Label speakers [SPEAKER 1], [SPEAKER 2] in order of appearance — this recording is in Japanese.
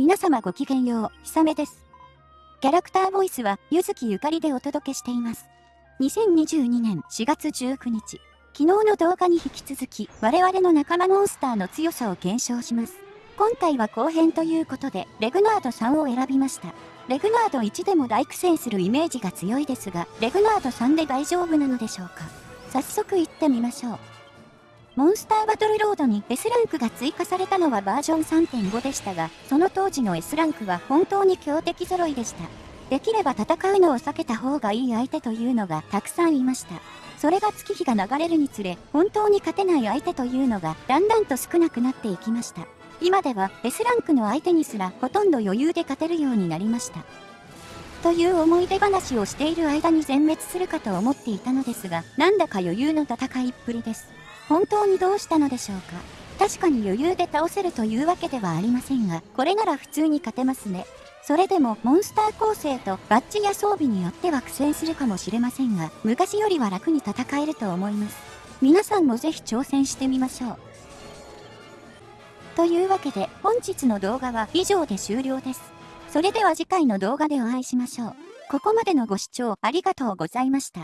[SPEAKER 1] 皆様ごきげんよう、ひさめです。キャラクターボイスは、ゆずきゆかりでお届けしています。2022年4月19日、昨日の動画に引き続き、我々の仲間モンスターの強さを検証します。今回は後編ということで、レグナード3を選びました。レグナード1でも大苦戦するイメージが強いですが、レグナード3で大丈夫なのでしょうか。早速行ってみましょう。モンスターバトルロードに S ランクが追加されたのはバージョン3.5でしたが、その当時の S ランクは本当に強敵揃いでした。できれば戦うのを避けた方がいい相手というのがたくさんいました。それが月日が流れるにつれ、本当に勝てない相手というのがだんだんと少なくなっていきました。今では S ランクの相手にすらほとんど余裕で勝てるようになりました。という思い出話をしている間に全滅するかと思っていたのですが、なんだか余裕の戦いっぷりです。本当にどうしたのでしょうか？確かに余裕で倒せるというわけではありませんが、これなら普通に勝てますね。それでもモンスター構成とバッジや装備によっては苦戦するかもしれませんが、昔よりは楽に戦えると思います。皆さんもぜひ挑戦してみましょう。というわけで本日の動画は以上で終了です。それでは次回の動画でお会いしましょう。ここまでのご視聴ありがとうございました。